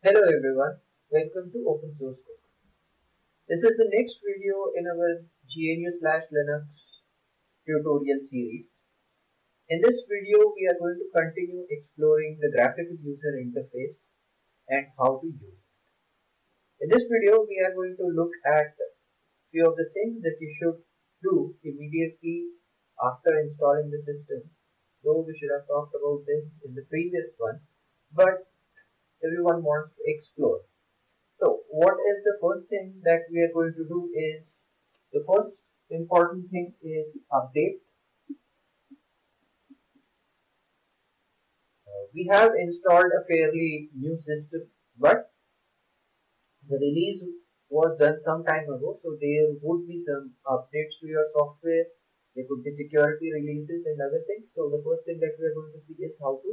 Hello everyone, welcome to Open Source Code. This is the next video in our GNU slash Linux tutorial series. In this video, we are going to continue exploring the graphical user interface and how to use it. In this video, we are going to look at few of the things that you should do immediately after installing the system. Though we should have talked about this in the previous one, but everyone wants to explore. So what is the first thing that we are going to do is the first important thing is update. Uh, we have installed a fairly new system but the release was done some time ago so there would be some updates to your software there could be security releases and other things so the first thing that we are going to see is how to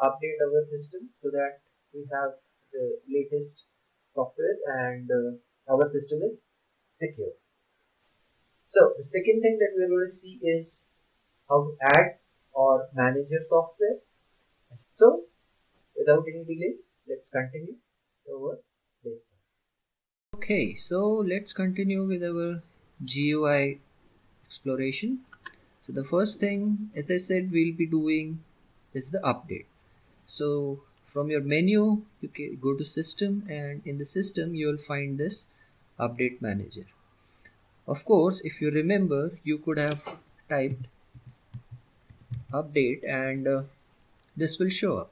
update our system so that we have the latest software and uh, our system is secure. So the second thing that we are going to see is how to add or manage your software. So without any delays, let's continue our this. Okay, so let's continue with our GUI exploration. So the first thing, as I said, we'll be doing is the update. So from your menu you can go to system and in the system you will find this update manager. Of course if you remember you could have typed update and uh, this will show up.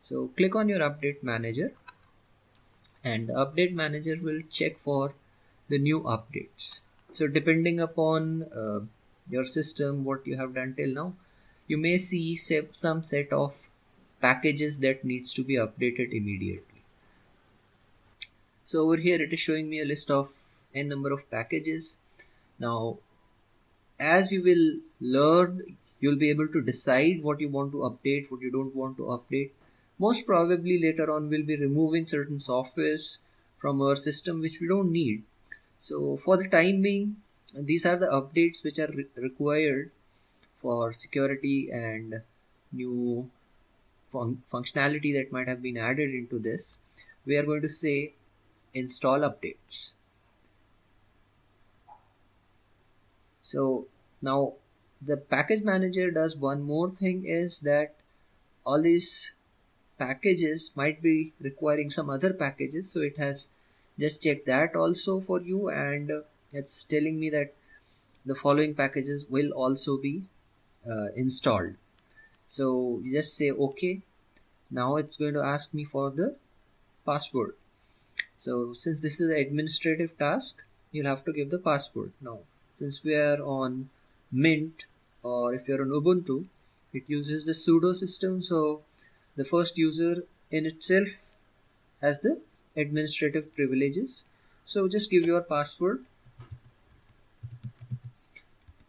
So click on your update manager and the update manager will check for the new updates. So depending upon uh, your system what you have done till now you may see some set of packages that needs to be updated immediately. So over here it is showing me a list of n number of packages. Now as you will learn you'll be able to decide what you want to update what you don't want to update. Most probably later on we'll be removing certain softwares from our system which we don't need. So for the time being these are the updates which are re required for security and new fun functionality that might have been added into this we are going to say install updates. So now the package manager does one more thing is that all these packages might be requiring some other packages so it has just checked that also for you and it's telling me that the following packages will also be uh, installed so you just say okay now it's going to ask me for the password. So since this is an administrative task you'll have to give the password. Now since we are on mint or if you're on ubuntu it uses the sudo system. So the first user in itself has the administrative privileges. So just give your password.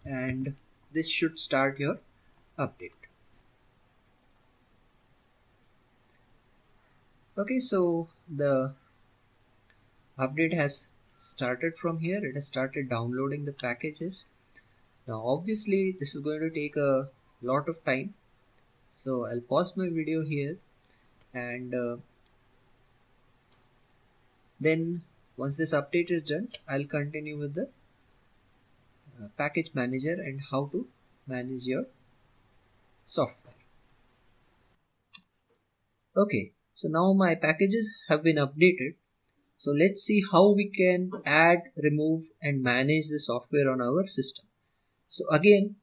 And this should start your update okay so the update has started from here. It has started downloading the packages. Now obviously this is going to take a lot of time. So I'll pause my video here and uh, then once this update is done I'll continue with the uh, package manager and how to manage your software. Okay so now my packages have been updated. So let's see how we can add remove and manage the software on our system. So again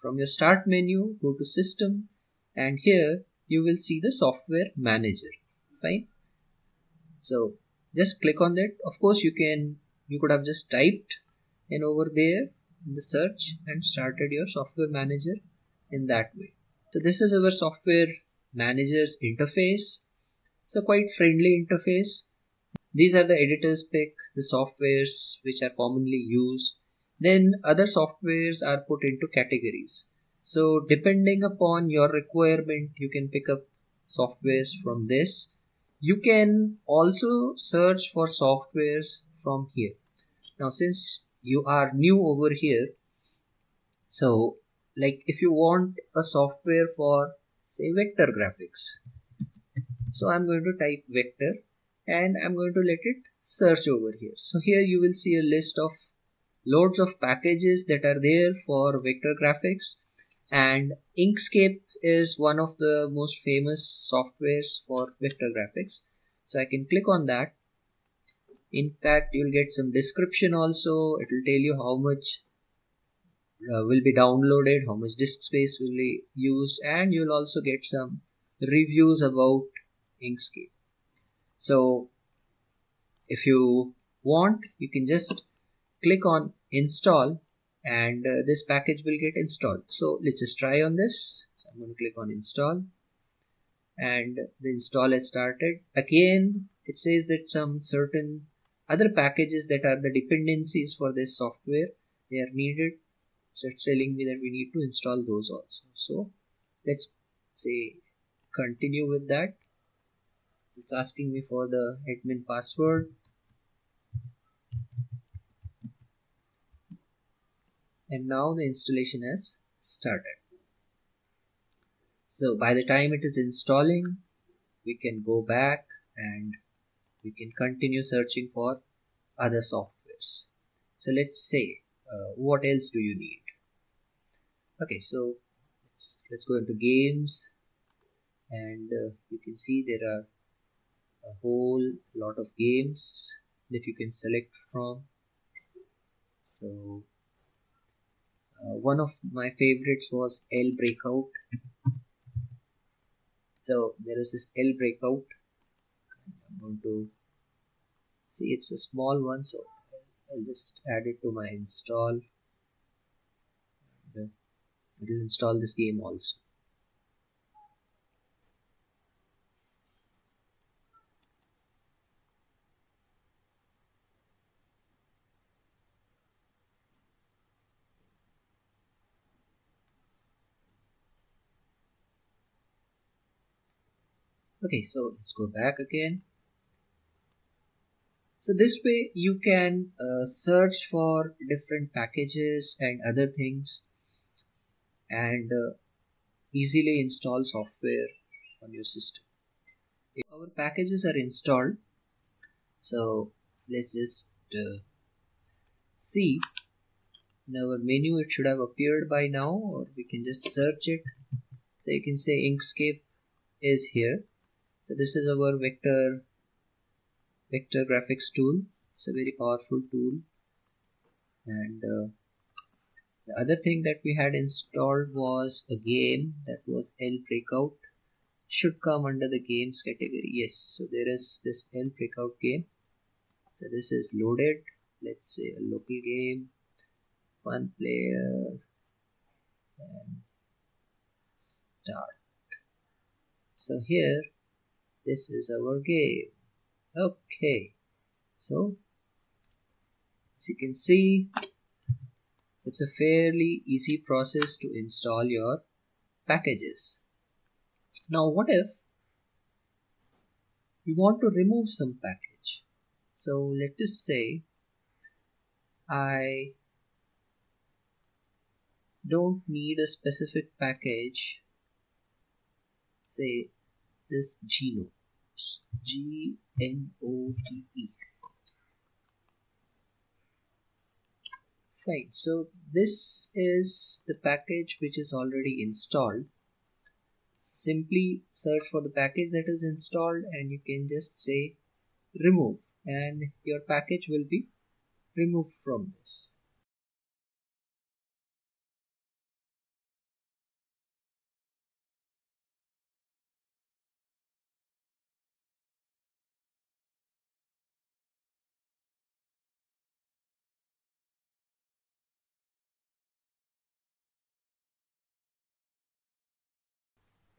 from your start menu go to system and here you will see the software manager. Fine? So just click on that. Of course you can you could have just typed in over there in the search and started your software manager in that way. So this is our software manager's interface it's a quite friendly interface. These are the editors pick, the softwares which are commonly used. Then other softwares are put into categories. So depending upon your requirement, you can pick up softwares from this. You can also search for softwares from here. Now since you are new over here, so like if you want a software for say vector graphics, so I'm going to type vector and I'm going to let it search over here. So here you will see a list of loads of packages that are there for vector graphics and Inkscape is one of the most famous softwares for vector graphics. So I can click on that. In fact, you'll get some description also. It will tell you how much uh, will be downloaded, how much disk space will be used, and you'll also get some reviews about Inkscape. So if you want, you can just click on install and uh, this package will get installed. So let's just try on this. I'm going to click on install and the install has started. Again, it says that some certain other packages that are the dependencies for this software, they are needed so it's telling me that we need to install those also so let's say continue with that it's asking me for the admin password. And now the installation has started. So by the time it is installing we can go back and we can continue searching for other softwares. So let's say uh, what else do you need? Okay so let's, let's go into games. And uh, you can see there are a whole lot of games that you can select from. So uh, one of my favorites was L Breakout. So there is this L Breakout. I'm going to see it's a small one so I'll just add it to my install. Uh, it will install this game also okay so let's go back again. So this way you can uh, search for different packages and other things and uh, easily install software on your system. If our packages are installed, so let's just uh, see. In our menu it should have appeared by now or we can just search it. So you can say Inkscape is here so this is our vector vector graphics tool. It's a very powerful tool. And uh, the other thing that we had installed was a game that was L Breakout. Should come under the games category. Yes so there is this L Breakout game. So this is loaded. Let's say a local game one player and start. So here this is our game okay so as you can see it's a fairly easy process to install your packages. Now what if you want to remove some package? So let us say I don't need a specific package say this Gnote G N O T E. Fine. So this is the package which is already installed. Simply search for the package that is installed and you can just say remove. And your package will be removed from this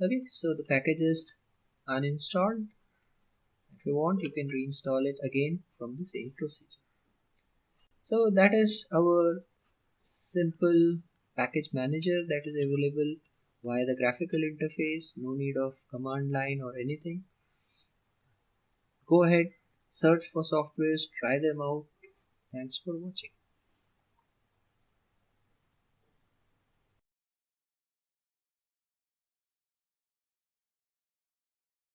okay so the package is uninstalled. If you want you can reinstall it again from the same procedure. So that is our simple package manager that is available via the graphical interface. No need of command line or anything. Go ahead search for softwares try them out. Thanks for watching